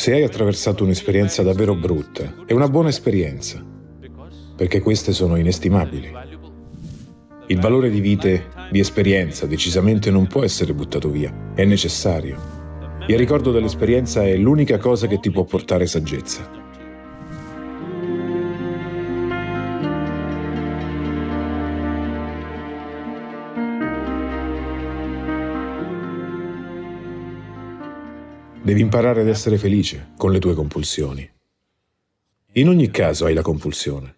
Se hai attraversato un'esperienza davvero brutta, è una buona esperienza, perché queste sono inestimabili. Il valore di vite, di esperienza, decisamente non può essere buttato via, è necessario. Il ricordo dell'esperienza è l'unica cosa che ti può portare saggezza. Devi imparare ad essere felice con le tue compulsioni. In ogni caso hai la compulsione.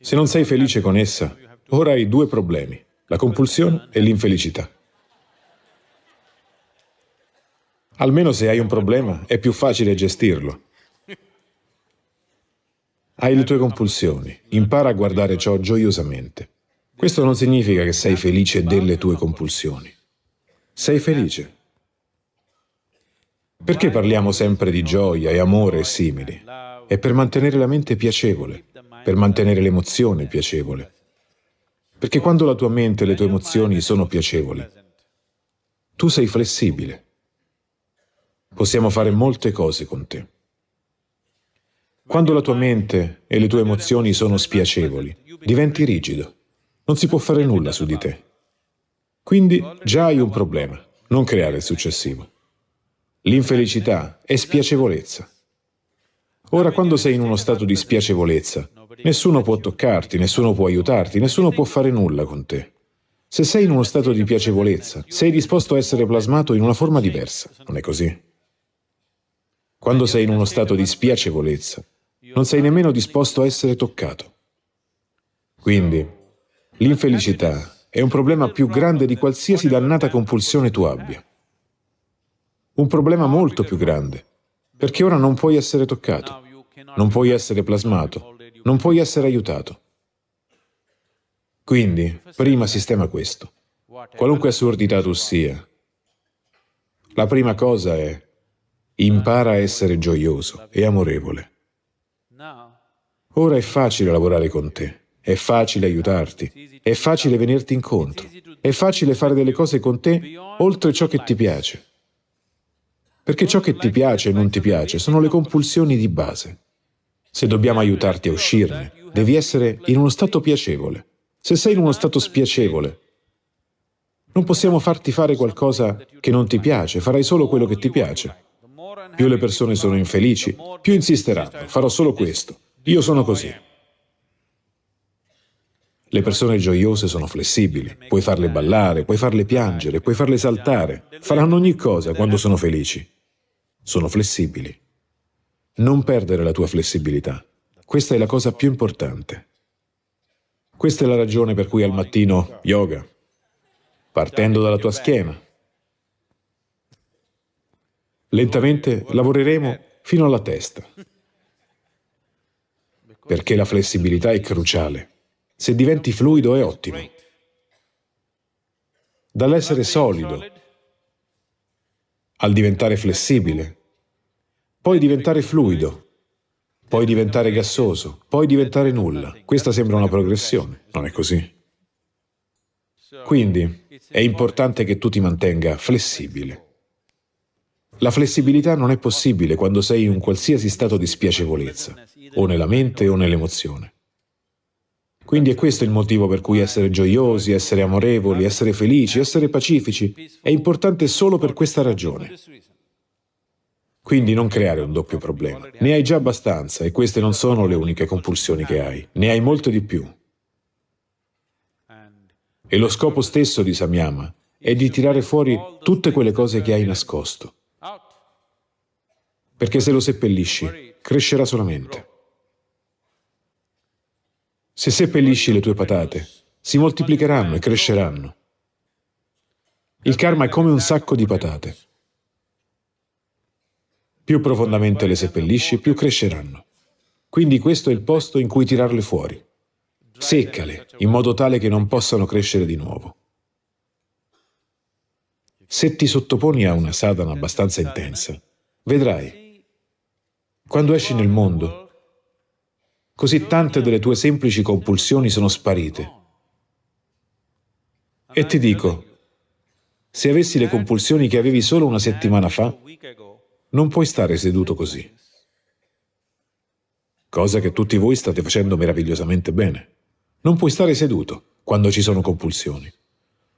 Se non sei felice con essa, ora hai due problemi, la compulsione e l'infelicità. Almeno se hai un problema è più facile gestirlo. Hai le tue compulsioni, impara a guardare ciò gioiosamente. Questo non significa che sei felice delle tue compulsioni. Sei felice, perché parliamo sempre di gioia e amore e simili? È per mantenere la mente piacevole, per mantenere l'emozione piacevole. Perché quando la tua mente e le tue emozioni sono piacevoli, tu sei flessibile. Possiamo fare molte cose con te. Quando la tua mente e le tue emozioni sono spiacevoli, diventi rigido. Non si può fare nulla su di te. Quindi già hai un problema, non creare il successivo. L'infelicità è spiacevolezza. Ora, quando sei in uno stato di spiacevolezza, nessuno può toccarti, nessuno può aiutarti, nessuno può fare nulla con te. Se sei in uno stato di piacevolezza, sei disposto a essere plasmato in una forma diversa, non è così? Quando sei in uno stato di spiacevolezza, non sei nemmeno disposto a essere toccato. Quindi, l'infelicità è un problema più grande di qualsiasi dannata compulsione tu abbia un problema molto più grande, perché ora non puoi essere toccato, non puoi essere plasmato, non puoi essere aiutato. Quindi, prima sistema questo. Qualunque assurdità tu sia, la prima cosa è impara a essere gioioso e amorevole. Ora è facile lavorare con te, è facile aiutarti, è facile venirti incontro, è facile fare delle cose con te oltre ciò che ti piace. Perché ciò che ti piace e non ti piace sono le compulsioni di base. Se dobbiamo aiutarti a uscirne, devi essere in uno stato piacevole. Se sei in uno stato spiacevole, non possiamo farti fare qualcosa che non ti piace, farai solo quello che ti piace. Più le persone sono infelici, più insisteranno, farò solo questo. Io sono così. Le persone gioiose sono flessibili, puoi farle ballare, puoi farle piangere, puoi farle saltare, faranno ogni cosa quando sono felici sono flessibili. Non perdere la tua flessibilità. Questa è la cosa più importante. Questa è la ragione per cui al mattino yoga, partendo dalla tua schiena. Lentamente lavoreremo fino alla testa, perché la flessibilità è cruciale. Se diventi fluido è ottimo. Dall'essere solido al diventare flessibile, poi diventare fluido, poi diventare gassoso, poi diventare nulla. Questa sembra una progressione, non è così? Quindi è importante che tu ti mantenga flessibile. La flessibilità non è possibile quando sei in un qualsiasi stato di spiacevolezza, o nella mente o nell'emozione. Quindi è questo il motivo per cui essere gioiosi, essere amorevoli, essere felici, essere pacifici è importante solo per questa ragione. Quindi non creare un doppio problema. Ne hai già abbastanza e queste non sono le uniche compulsioni che hai. Ne hai molte di più. E lo scopo stesso di Samyama è di tirare fuori tutte quelle cose che hai nascosto. Perché se lo seppellisci, crescerà solamente. Se seppellisci le tue patate, si moltiplicheranno e cresceranno. Il karma è come un sacco di patate. Più profondamente le seppellisci, più cresceranno. Quindi questo è il posto in cui tirarle fuori. Seccale, in modo tale che non possano crescere di nuovo. Se ti sottoponi a una sadhana abbastanza intensa, vedrai, quando esci nel mondo, così tante delle tue semplici compulsioni sono sparite. E ti dico, se avessi le compulsioni che avevi solo una settimana fa, non puoi stare seduto così. Cosa che tutti voi state facendo meravigliosamente bene. Non puoi stare seduto quando ci sono compulsioni.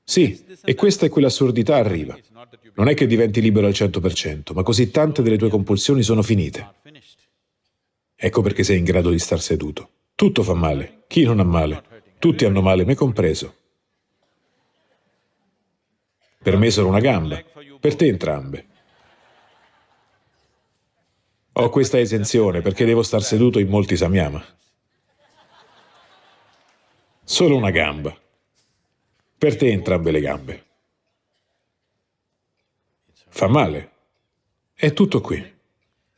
Sì, e questa è quell'assurdità arriva. Non è che diventi libero al 100%, ma così tante delle tue compulsioni sono finite. Ecco perché sei in grado di star seduto. Tutto fa male. Chi non ha male? Tutti hanno male, me compreso. Per me solo una gamba, per te entrambe. Ho questa esenzione perché devo star seduto in molti samyama. Solo una gamba. Per te entrambe le gambe. Fa male. È tutto qui.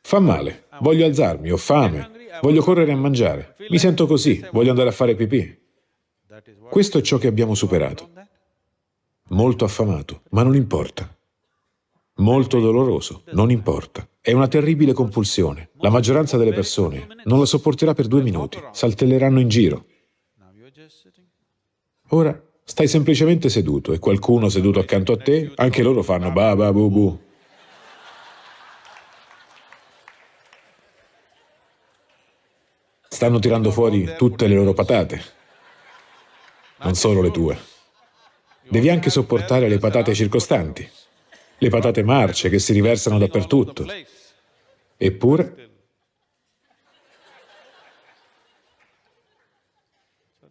Fa male. Voglio alzarmi, ho fame, voglio correre a mangiare. Mi sento così, voglio andare a fare pipì. Questo è ciò che abbiamo superato. Molto affamato, ma non importa. Molto doloroso, non importa. È una terribile compulsione. La maggioranza delle persone non la sopporterà per due minuti, saltelleranno in giro. Ora stai semplicemente seduto e qualcuno seduto accanto a te, anche loro fanno ba ba bu bu. Stanno tirando fuori tutte le loro patate, non solo le tue. Devi anche sopportare le patate circostanti le patate marce che si riversano dappertutto. Eppure,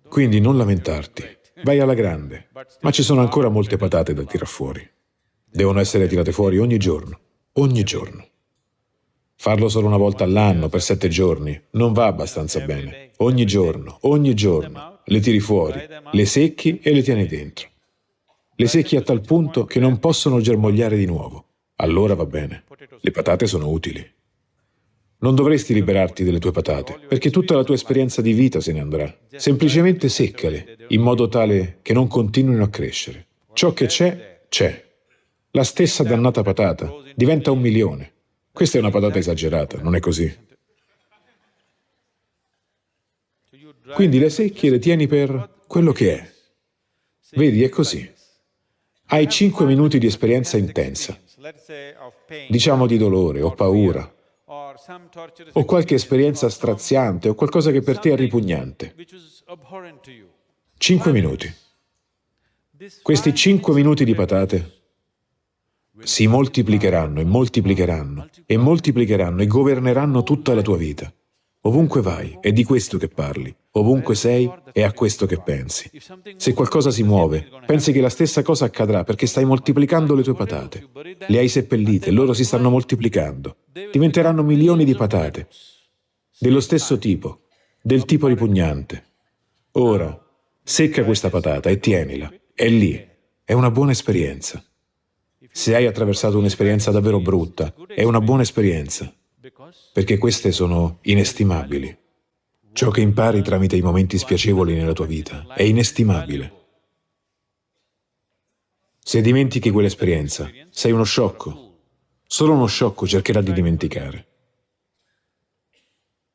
quindi non lamentarti, vai alla grande, ma ci sono ancora molte patate da tirar fuori. Devono essere tirate fuori ogni giorno, ogni giorno. Farlo solo una volta all'anno, per sette giorni, non va abbastanza bene. Ogni giorno, ogni giorno, le tiri fuori, le secchi e le tieni dentro. Le secchi a tal punto che non possono germogliare di nuovo. Allora va bene. Le patate sono utili. Non dovresti liberarti delle tue patate, perché tutta la tua esperienza di vita se ne andrà. Semplicemente seccale, in modo tale che non continuino a crescere. Ciò che c'è, c'è. La stessa dannata patata diventa un milione. Questa è una patata esagerata, non è così? Quindi le secchi le tieni per quello che è. Vedi, è così. Hai cinque minuti di esperienza intensa, diciamo di dolore o paura, o qualche esperienza straziante o qualcosa che per te è ripugnante. Cinque minuti. Questi cinque minuti di patate si moltiplicheranno e moltiplicheranno e moltiplicheranno e governeranno tutta la tua vita. Ovunque vai, è di questo che parli. Ovunque sei, è a questo che pensi. Se qualcosa si muove, pensi che la stessa cosa accadrà perché stai moltiplicando le tue patate. Le hai seppellite, loro si stanno moltiplicando. Diventeranno milioni di patate, dello stesso tipo, del tipo ripugnante. Ora, secca questa patata e tienila. È lì. È una buona esperienza. Se hai attraversato un'esperienza davvero brutta, è una buona esperienza perché queste sono inestimabili. Ciò che impari tramite i momenti spiacevoli nella tua vita è inestimabile. Se dimentichi quell'esperienza, sei uno sciocco. Solo uno sciocco cercherà di dimenticare.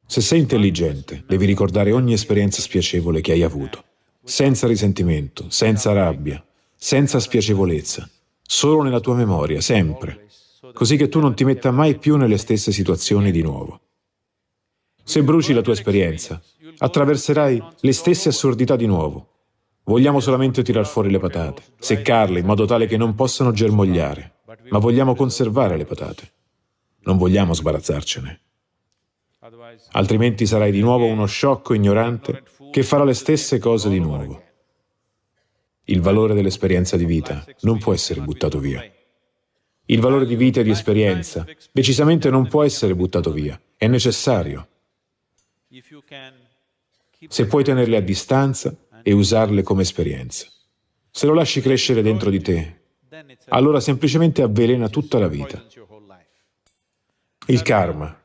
Se sei intelligente, devi ricordare ogni esperienza spiacevole che hai avuto, senza risentimento, senza rabbia, senza spiacevolezza, solo nella tua memoria, sempre così che tu non ti metta mai più nelle stesse situazioni di nuovo. Se bruci la tua esperienza, attraverserai le stesse assurdità di nuovo. Vogliamo solamente tirar fuori le patate, seccarle in modo tale che non possano germogliare, ma vogliamo conservare le patate. Non vogliamo sbarazzarcene. Altrimenti sarai di nuovo uno sciocco ignorante che farà le stesse cose di nuovo. Il valore dell'esperienza di vita non può essere buttato via. Il valore di vita e di esperienza decisamente non può essere buttato via, è necessario. Se puoi tenerle a distanza e usarle come esperienza. Se lo lasci crescere dentro di te, allora semplicemente avvelena tutta la vita. Il karma.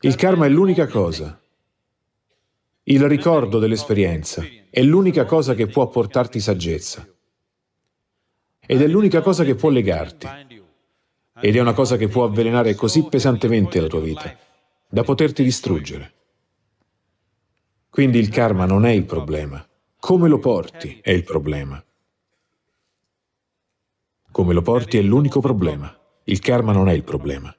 Il karma è l'unica cosa. Il ricordo dell'esperienza è l'unica cosa che può portarti saggezza. Ed è l'unica cosa che può legarti. Ed è una cosa che può avvelenare così pesantemente la tua vita, da poterti distruggere. Quindi il karma non è il problema. Come lo porti è il problema. Come lo porti è l'unico problema. Il karma non è il problema.